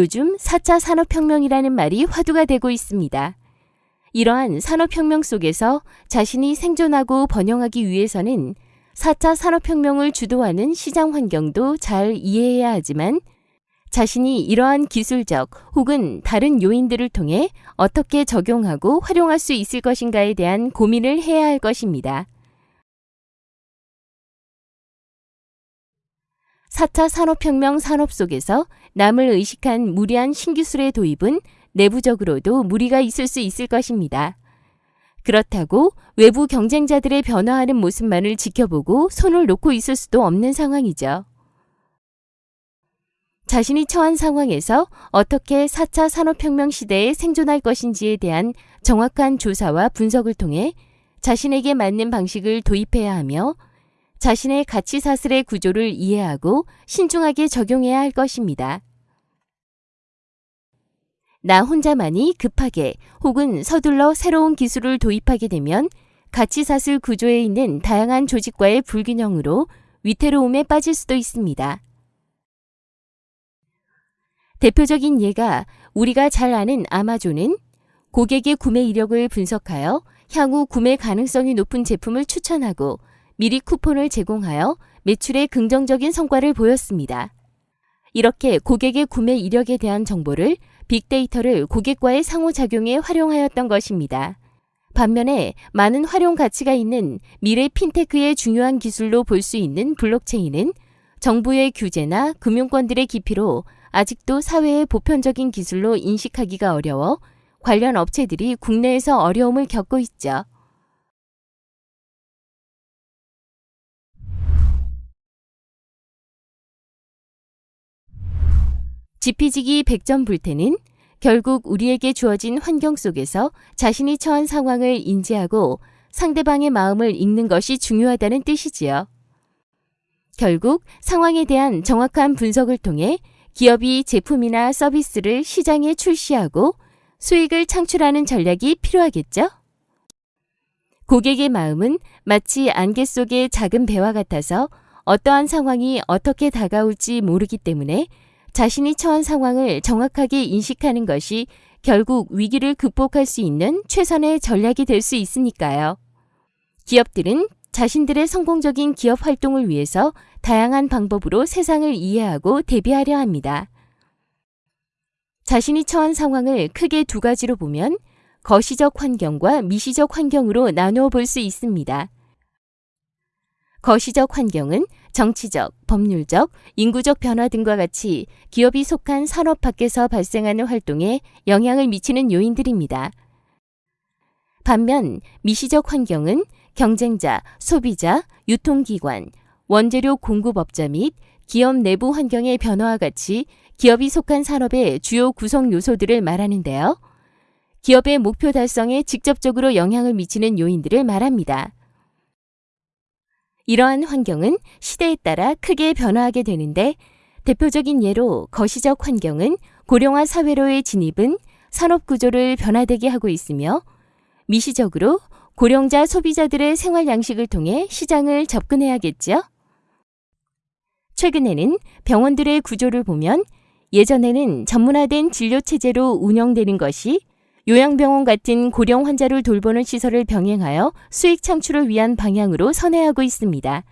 요즘 4차 산업혁명이라는 말이 화두가 되고 있습니다. 이러한 산업혁명 속에서 자신이 생존하고 번영하기 위해서는 4차 산업혁명을 주도하는 시장 환경도 잘 이해해야 하지만 자신이 이러한 기술적 혹은 다른 요인들을 통해 어떻게 적용하고 활용할 수 있을 것인가에 대한 고민을 해야 할 것입니다. 4차 산업혁명 산업 속에서 남을 의식한 무리한 신기술의 도입은 내부적으로도 무리가 있을 수 있을 것입니다. 그렇다고 외부 경쟁자들의 변화하는 모습만을 지켜보고 손을 놓고 있을 수도 없는 상황이죠. 자신이 처한 상황에서 어떻게 4차 산업혁명 시대에 생존할 것인지에 대한 정확한 조사와 분석을 통해 자신에게 맞는 방식을 도입해야 하며 자신의 가치 사슬의 구조를 이해하고 신중하게 적용해야 할 것입니다. 나 혼자만이 급하게 혹은 서둘러 새로운 기술을 도입하게 되면 가치 사슬 구조에 있는 다양한 조직과의 불균형으로 위태로움에 빠질 수도 있습니다. 대표적인 예가 우리가 잘 아는 아마존은 고객의 구매 이력을 분석하여 향후 구매 가능성이 높은 제품을 추천하고 미리 쿠폰을 제공하여 매출에 긍정적인 성과를 보였습니다. 이렇게 고객의 구매 이력에 대한 정보를 빅데이터를 고객과의 상호작용에 활용하였던 것입니다. 반면에 많은 활용 가치가 있는 미래 핀테크의 중요한 기술로 볼 수 있는 블록체인은 정부의 규제나 금융권들의 기피로 아직도 사회의 보편적인 기술로 인식하기가 어려워 관련 업체들이 국내에서 어려움을 겪고 있죠. 지피지기 백전불태는 결국 우리에게 주어진 환경 속에서 자신이 처한 상황을 인지하고 상대방의 마음을 읽는 것이 중요하다는 뜻이지요. 결국 상황에 대한 정확한 분석을 통해 기업이 제품이나 서비스를 시장에 출시하고 수익을 창출하는 전략이 필요하겠죠? 고객의 마음은 마치 안개 속의 작은 배와 같아서 어떠한 상황이 어떻게 다가올지 모르기 때문에 자신이 처한 상황을 정확하게 인식하는 것이 결국 위기를 극복할 수 있는 최선의 전략이 될 수 있으니까요. 기업들은 자신들의 성공적인 기업 활동을 위해서 다양한 방법으로 세상을 이해하고 대비하려 합니다. 자신이 처한 상황을 크게 두 가지로 보면 거시적 환경과 미시적 환경으로 나누어 볼 수 있습니다. 거시적 환경은 정치적, 법률적, 인구적 변화 등과 같이 기업이 속한 산업 밖에서 발생하는 활동에 영향을 미치는 요인들입니다. 반면 미시적 환경은 경쟁자, 소비자, 유통기관, 원재료 공급업자 및 기업 내부 환경의 변화와 같이 기업이 속한 산업의 주요 구성 요소들을 말하는데요. 기업의 목표 달성에 직접적으로 영향을 미치는 요인들을 말합니다. 이러한 환경은 시대에 따라 크게 변화하게 되는데 대표적인 예로 거시적 환경은 고령화 사회로의 진입은 산업 구조를 변화되게 하고 있으며 미시적으로 고령자 소비자들의 생활 양식을 통해 시장을 접근해야겠죠. 최근에는 병원들의 구조를 보면 예전에는 전문화된 진료 체제로 운영되는 것이 요양병원 같은 고령 환자를 돌보는 시설을 병행하여 수익 창출을 위한 방향으로 선회하고 있습니다.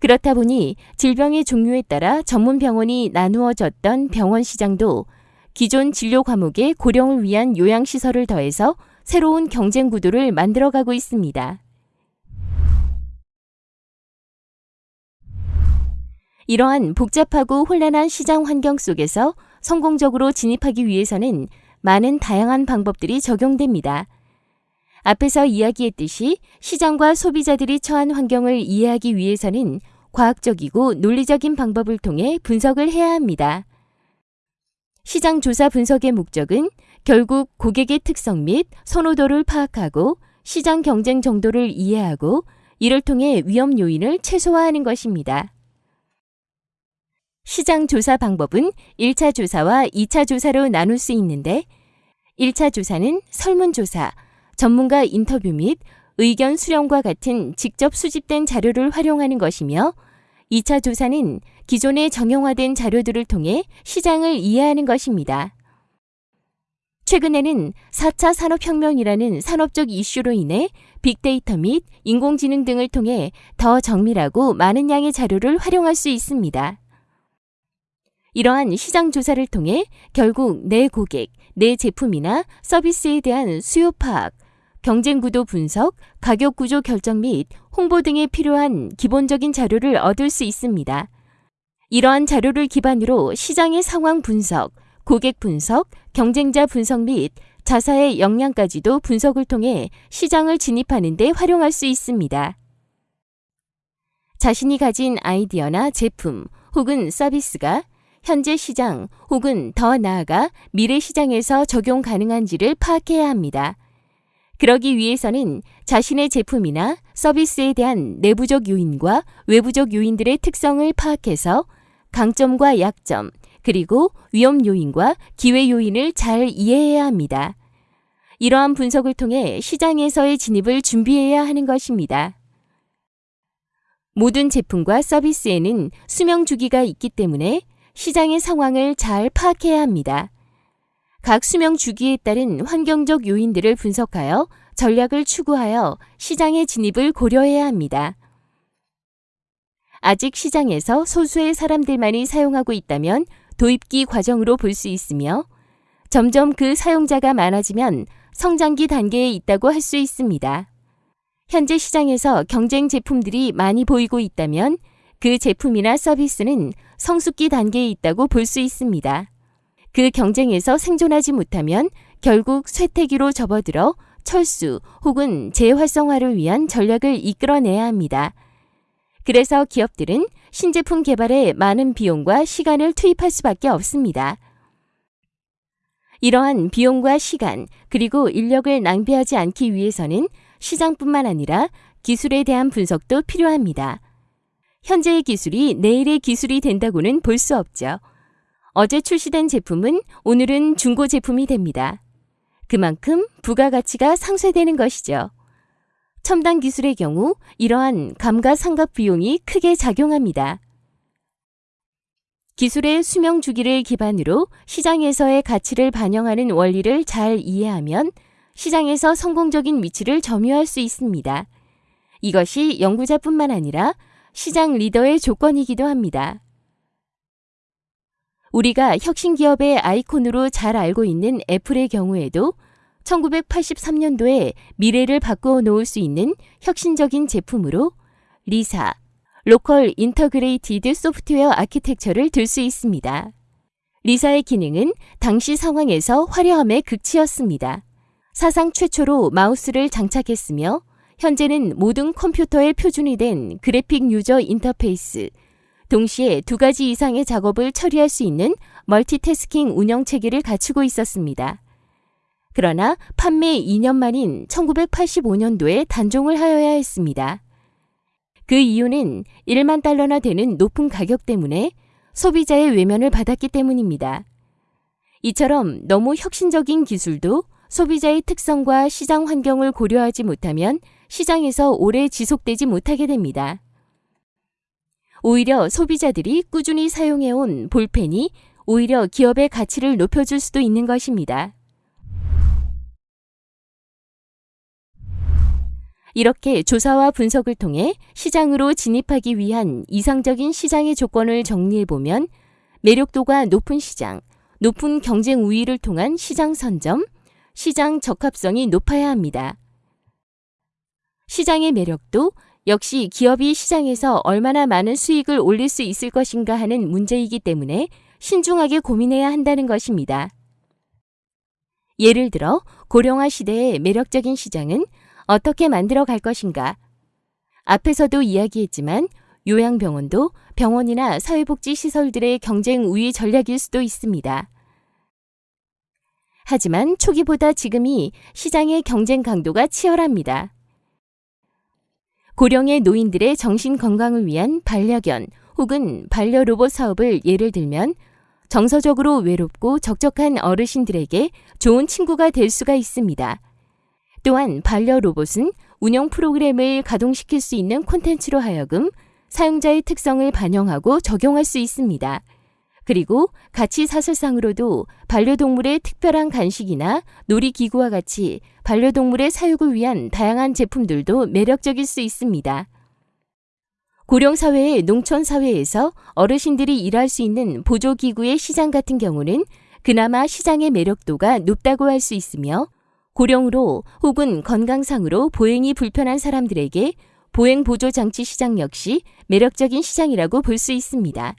그렇다 보니 질병의 종류에 따라 전문 병원이 나누어졌던 병원 시장도 기존 진료 과목에 고령을 위한 요양시설을 더해서 새로운 경쟁 구도를 만들어가고 있습니다. 이러한 복잡하고 혼란한 시장 환경 속에서 성공적으로 진입하기 위해서는 많은 다양한 방법들이 적용됩니다. 앞에서 이야기했듯이 시장과 소비자들이 처한 환경을 이해하기 위해서는 과학적이고 논리적인 방법을 통해 분석을 해야 합니다. 시장 조사 분석의 목적은 결국 고객의 특성 및 선호도를 파악하고 시장 경쟁 정도를 이해하고 이를 통해 위험 요인을 최소화하는 것입니다. 시장 조사 방법은 1차 조사와 2차 조사로 나눌 수 있는데 1차 조사는 설문조사, 전문가 인터뷰 및 의견 수렴과 같은 직접 수집된 자료를 활용하는 것이며 2차 조사는 기존의 정형화된 자료들을 통해 시장을 이해하는 것입니다. 최근에는 4차 산업혁명이라는 산업적 이슈로 인해 빅데이터 및 인공지능 등을 통해 더 정밀하고 많은 양의 자료를 활용할 수 있습니다. 이러한 시장 조사를 통해 결국 내 고객, 내 제품이나 서비스에 대한 수요 파악, 경쟁 구도 분석, 가격 구조 결정 및 홍보 등에 필요한 기본적인 자료를 얻을 수 있습니다. 이러한 자료를 기반으로 시장의 상황 분석, 고객 분석, 경쟁자 분석 및 자사의 역량까지도 분석을 통해 시장을 진입하는 데 활용할 수 있습니다. 자신이 가진 아이디어나 제품 혹은 서비스가 현재 시장 혹은 더 나아가 미래 시장에서 적용 가능한지를 파악해야 합니다. 그러기 위해서는 자신의 제품이나 서비스에 대한 내부적 요인과 외부적 요인들의 특성을 파악해서 강점과 약점, 그리고 위험 요인과 기회 요인을 잘 이해해야 합니다. 이러한 분석을 통해 시장에서의 진입을 준비해야 하는 것입니다. 모든 제품과 서비스에는 수명 주기가 있기 때문에 시장의 상황을 잘 파악해야 합니다. 각 수명 주기에 따른 환경적 요인들을 분석하여 전략을 추구하여 시장의 진입을 고려해야 합니다. 아직 시장에서 소수의 사람들만이 사용하고 있다면 도입기 과정으로 볼 수 있으며 점점 그 사용자가 많아지면 성장기 단계에 있다고 할 수 있습니다. 현재 시장에서 경쟁 제품들이 많이 보이고 있다면 그 제품이나 서비스는 성숙기 단계에 있다고 볼 수 있습니다. 그 경쟁에서 생존하지 못하면 결국 쇠퇴기로 접어들어 철수 혹은 재활성화를 위한 전략을 이끌어내야 합니다. 그래서 기업들은 신제품 개발에 많은 비용과 시간을 투입할 수밖에 없습니다. 이러한 비용과 시간, 그리고 인력을 낭비하지 않기 위해서는 시장뿐만 아니라 기술에 대한 분석도 필요합니다. 현재의 기술이 내일의 기술이 된다고는 볼 수 없죠. 어제 출시된 제품은 오늘은 중고 제품이 됩니다. 그만큼 부가가치가 상쇄되는 것이죠. 첨단 기술의 경우 이러한 감가상각 비용이 크게 작용합니다. 기술의 수명 주기를 기반으로 시장에서의 가치를 반영하는 원리를 잘 이해하면 시장에서 성공적인 위치를 점유할 수 있습니다. 이것이 연구자뿐만 아니라 시장 리더의 조건이기도 합니다. 우리가 혁신 기업의 아이콘으로 잘 알고 있는 애플의 경우에도 1983년도에 미래를 바꾸어 놓을 수 있는 혁신적인 제품으로 리사, Local Integrated Software Architecture를 들 수 있습니다. 리사의 기능은 당시 상황에서 화려함의 극치였습니다. 사상 최초로 마우스를 장착했으며 현재는 모든 컴퓨터의 표준이 된 그래픽 유저 인터페이스, 동시에 두 가지 이상의 작업을 처리할 수 있는 멀티태스킹 운영 체계를 갖추고 있었습니다. 그러나 판매 2년 만인 1985년도에 단종을 하여야 했습니다. 그 이유는 1만 달러나 되는 높은 가격 때문에 소비자의 외면을 받았기 때문입니다. 이처럼 너무 혁신적인 기술도 소비자의 특성과 시장 환경을 고려하지 못하면 시장에서 오래 지속되지 못하게 됩니다. 오히려 소비자들이 꾸준히 사용해온 볼펜이 오히려 기업의 가치를 높여줄 수도 있는 것입니다. 이렇게 조사와 분석을 통해 시장으로 진입하기 위한 이상적인 시장의 조건을 정리해보면 매력도가 높은 시장, 높은 경쟁 우위를 통한 시장 선점, 시장 적합성이 높아야 합니다. 시장의 매력도 역시 기업이 시장에서 얼마나 많은 수익을 올릴 수 있을 것인가 하는 문제이기 때문에 신중하게 고민해야 한다는 것입니다. 예를 들어 고령화 시대의 매력적인 시장은 어떻게 만들어 갈 것인가? 앞에서도 이야기했지만 요양병원도 병원이나 사회복지시설들의 경쟁 우위 전략일 수도 있습니다. 하지만 초기보다 지금이 시장의 경쟁 강도가 치열합니다. 고령의 노인들의 정신 건강을 위한 반려견 혹은 반려로봇 사업을 예를 들면 정서적으로 외롭고 적적한 어르신들에게 좋은 친구가 될 수가 있습니다. 또한 반려 로봇은 운영 프로그램을 가동시킬 수 있는 콘텐츠로 하여금 사용자의 특성을 반영하고 적용할 수 있습니다. 그리고 가치 사슬상으로도 반려동물의 특별한 간식이나 놀이기구와 같이 반려동물의 사육을 위한 다양한 제품들도 매력적일 수 있습니다. 고령사회의 농촌사회에서 어르신들이 일할 수 있는 보조기구의 시장 같은 경우는 그나마 시장의 매력도가 높다고 할 수 있으며 고령으로 혹은 건강상으로 보행이 불편한 사람들에게 보행 보조 장치 시장 역시 매력적인 시장이라고 볼 수 있습니다.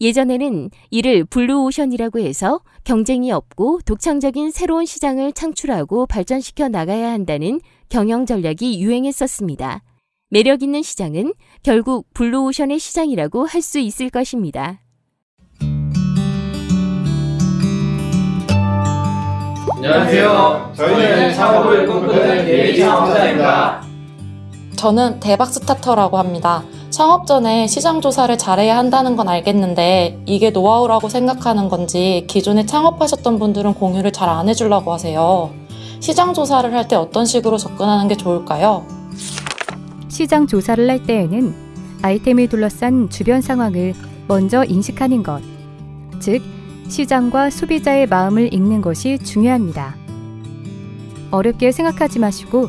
예전에는 이를 블루오션이라고 해서 경쟁이 없고 독창적인 새로운 시장을 창출하고 발전시켜 나가야 한다는 경영 전략이 유행했었습니다. 매력 있는 시장은 결국 블루오션의 시장이라고 할 수 있을 것입니다. 안녕하세요. 저희는 창업을 꿈꾸는 예비 창업자입니다. 저는 대박 스타터라고 합니다. 창업 전에 시장 조사를 잘해야 한다는 건 알겠는데 이게 노하우라고 생각하는 건지 기존에 창업하셨던 분들은 공유를 잘 안 해주려고 하세요. 시장 조사를 할 때 어떤 식으로 접근하는 게 좋을까요? 시장 조사를 할 때에는 아이템을 둘러싼 주변 상황을 먼저 인식하는 것, 즉 시장과 소비자의 마음을 읽는 것이 중요합니다. 어렵게 생각하지 마시고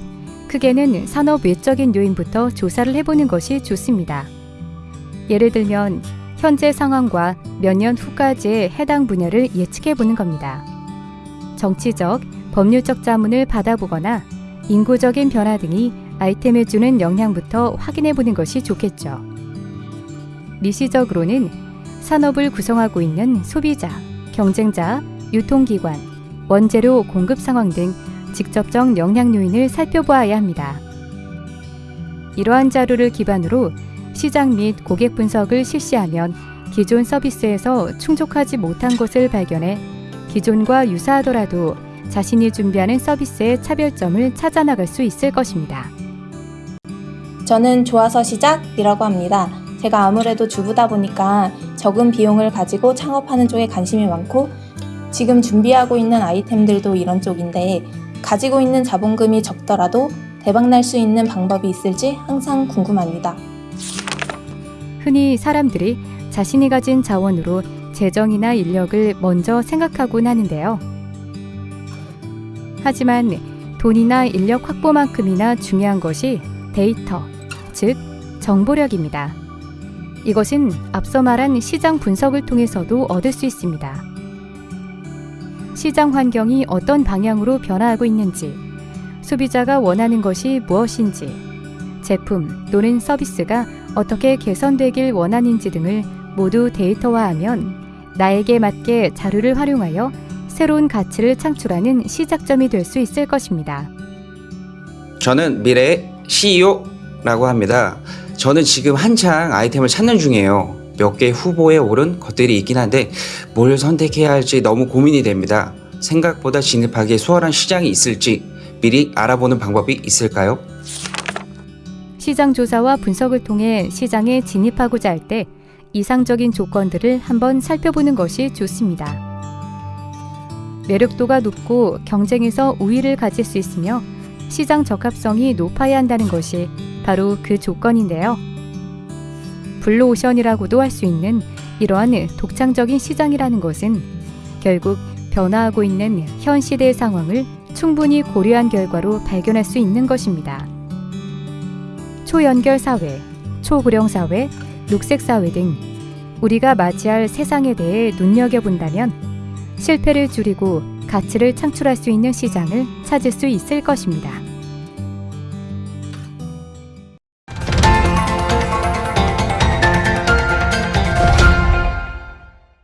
크게는 산업 외적인 요인부터 조사를 해보는 것이 좋습니다. 예를 들면 현재 상황과 몇 년 후까지의 해당 분야를 예측해 보는 겁니다. 정치적, 법률적 자문을 받아보거나 인구적인 변화 등이 아이템에 주는 영향부터 확인해 보는 것이 좋겠죠. 미시적으로는 산업을 구성하고 있는 소비자, 경쟁자, 유통기관, 원재료 공급 상황 등 직접적 영향 요인을 살펴보아야 합니다. 이러한 자료를 기반으로 시장 및 고객 분석을 실시하면 기존 서비스에서 충족하지 못한 것을 발견해 기존과 유사하더라도 자신이 준비하는 서비스의 차별점을 찾아 나갈 수 있을 것입니다. 저는 좋아서 시작이라고 합니다. 제가 아무래도 주부다 보니까 적은 비용을 가지고 창업하는 쪽에 관심이 많고 지금 준비하고 있는 아이템들도 이런 쪽인데 가지고 있는 자본금이 적더라도 대박날 수 있는 방법이 있을지 항상 궁금합니다. 흔히 사람들이 자신이 가진 자원으로 재정이나 인력을 먼저 생각하곤 하는데요. 하지만 돈이나 인력 확보만큼이나 중요한 것이 데이터, 즉 정보력입니다. 이것은 앞서 말한 시장 분석을 통해서도 얻을 수 있습니다. 시장 환경이 어떤 방향으로 변화하고 있는지, 소비자가 원하는 것이 무엇인지, 제품 또는 서비스가 어떻게 개선되길 원하는지 등을 모두 데이터화하면 나에게 맞게 자료를 활용하여 새로운 가치를 창출하는 시작점이 될 수 있을 것입니다. 저는 미래의 CEO라고 합니다. 저는 지금 한창 아이템을 찾는 중이에요. 몇 개 후보에 오른 것들이 있긴 한데 뭘 선택해야 할지 너무 고민이 됩니다. 생각보다 진입하기 수월한 시장이 있을지 미리 알아보는 방법이 있을까요? 시장 조사와 분석을 통해 시장에 진입하고자 할 때 이상적인 조건들을 한번 살펴보는 것이 좋습니다. 매력도가 높고 경쟁에서 우위를 가질 수 있으며 시장 적합성이 높아야 한다는 것이 바로 그 조건인데요. 블루오션이라고도 할 수 있는 이러한 독창적인 시장이라는 것은 결국 변화하고 있는 현 시대의 상황을 충분히 고려한 결과로 발견할 수 있는 것입니다. 초연결 사회, 초고령 사회, 녹색 사회 등 우리가 맞이할 세상에 대해 눈여겨본다면 실패를 줄이고 가치를 창출할 수 있는 시장을 찾을 수 있을 것입니다.